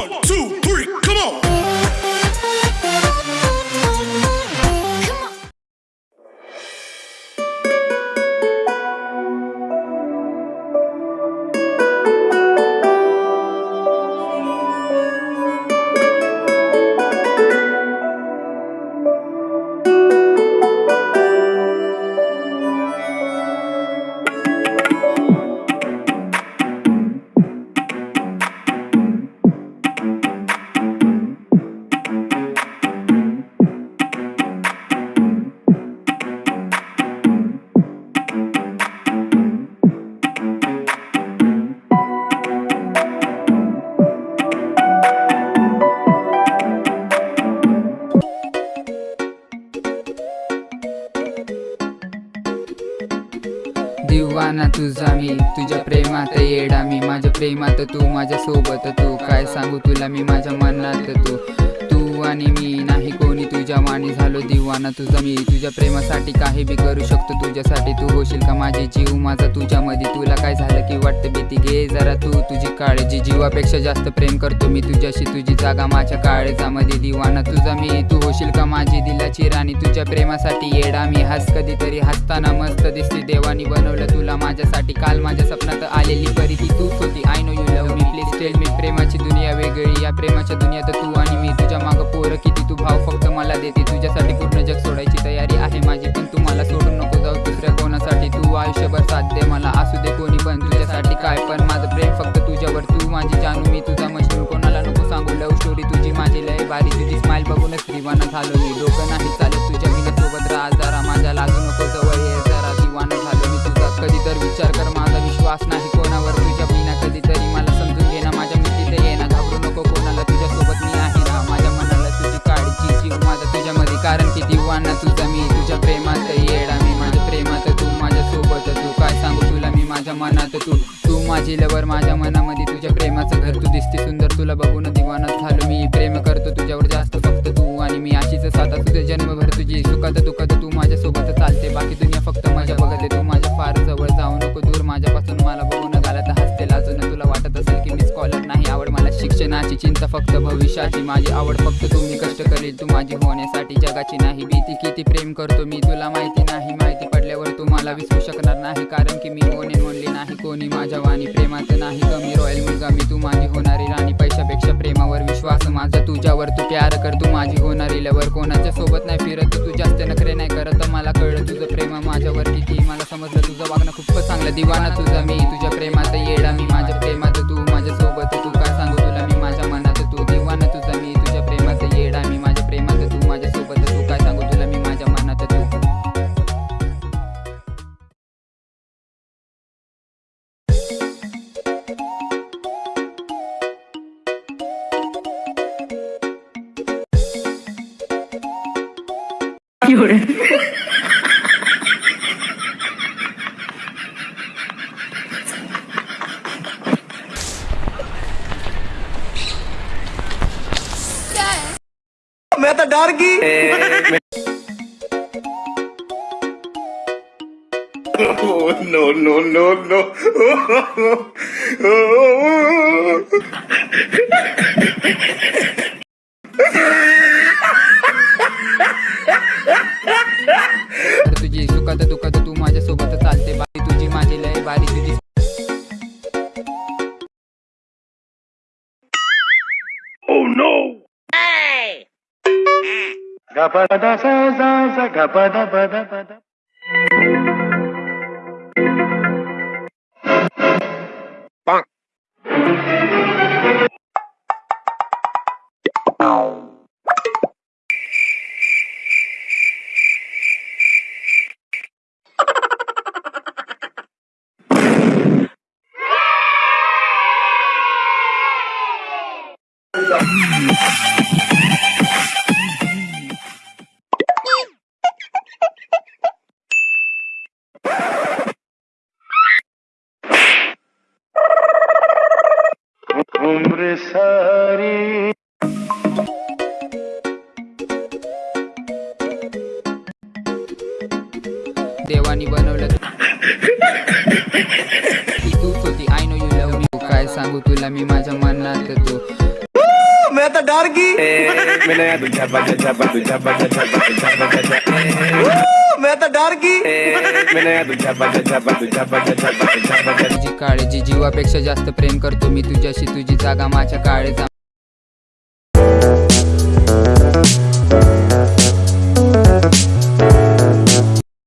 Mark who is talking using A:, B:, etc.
A: One, two,
B: ना तुझा मी. तुझ्या प्रेमात येडा मी. माझ्या प्रेमात तू माझ्या सोबत तू. काय सांगू तुला मी? माझ्या मनात तू. तू आणि मी नाही कोणी तुझ्या वाणी झालो दिवाना. तुझा मी तुझ्या प्रेमासाठी काही बी करू शकतो. तुझ्यासाठी तू होशील का माझे जीव? माझा तुझ्यामध्ये तुला काय झालं की वाटतं भीती? घे जरा तू तुझी काळजी. जीवापेक्षा जास्त प्रेम करतो मी तुझ्याशी. तुझी जागा माझ्या काळजामध्ये. दिवाना तुझा मी तू होशील का माझी दिलाची राणी? तुझ्या प्रेमासाठी येडा मी. हस कधीतरी हसताना मस्त दिसते. देवानी बनवलं तुला माझ्यासाठी. काल माझ्या स्वप्नात आलेली परी ती तूच होती. I know you love me please tell me प्रेमाची दुनिया वेगळी. या प्रेमाच्या दुनियात तू आणि मी तुझी स्माईल झालो मी डोकं नाही चालत तुझ्या मी सोबत राहा जरा माझ्या लागू नको जवळ ये जरा दिवाना झालो मी तुझा कधी तर विचार कर माझा विश्वास नाही कोणावर तुझ्या बिना कधीतरी मला समजून घे ना माझ्या मिठीत ये ना घाबरू नको कोणाला तुझ्यासोबत मी आहे ना माझ्या मनाला तुझी काळजी जीव माझा तुझ्यामध्ये कारण की दिवाना तुझा मी तुझ्या प्रेमात येडा मी माझ्या प्रेमात तू माझ्यासोबत तू काय सांगू तुला मी माझ्या मनात तू. माझी लवर माझ्या मनामध्ये तुझ्या प्रेमाचं घर तू दिसते सुंदर. तुला बघून दिवानात झालो मी. प्रेम करतो तुझ्यावर जास्त फक्त तू आणि मी. अशीच साधा तुझे जन्मभर तुझी. सुखात दुखात तू नाही आवड मला शिक्षणाची. चिंता फक्त भविष्याची. माझी आवड फक्त तुम्ही कष्ट करेल. तू माझी होण्यासाठी जगाची नाही. भीती किती प्रेम करतो मी तुला माहिती नाही. माहिती पडल्यावर तू मला विसरू शकणार नाही. कारण की मी कोणी म्हणली नाही कोणी माझ्या वाणी प्रेमात नाही. कमी रॉयल मुलगा मी तू माझी होणारी राणी. पैशापेक्षा प्रेमावर विश्वास माझा तुझ्यावर तू प्यार कर. तू माझी होणारी लवर कोणाच्या सोबत नाही फिरत. तू जास्त नखरे नाही करत. मला कळलं तुझं प्रेम माझ्यावर किती. मला समजलं तुझं वागणं खूपच चांगलं. दिवाना तुझा मी तुझ्या प्रेमात येडा मी. माझ्या प्रेमात तू मैं तो
A: डर गई Oh, no, no, no,
B: सुखात दुखात तू माझ्या सोबत चालते. बारी तुझी माझी लय बारी तुझी
C: उम्र सारी
B: देवानी बनवलं ती तूच होती I know you love me काय सांगू तुला मी माझ्या मनात तू
A: डर गई
D: मैंने तू छापा जा छापा तू छापा जा छापा तू छापा जा छापा
A: मैं तो डर गई
D: मैंने तू छापा जा छापा तू छापा जा छापा तू छापा जा
B: तुझी काळजी जीवापेक्षा जास्त प्रेम करतो मी तुझ्याशी तुझी जागा माझ्या काळजा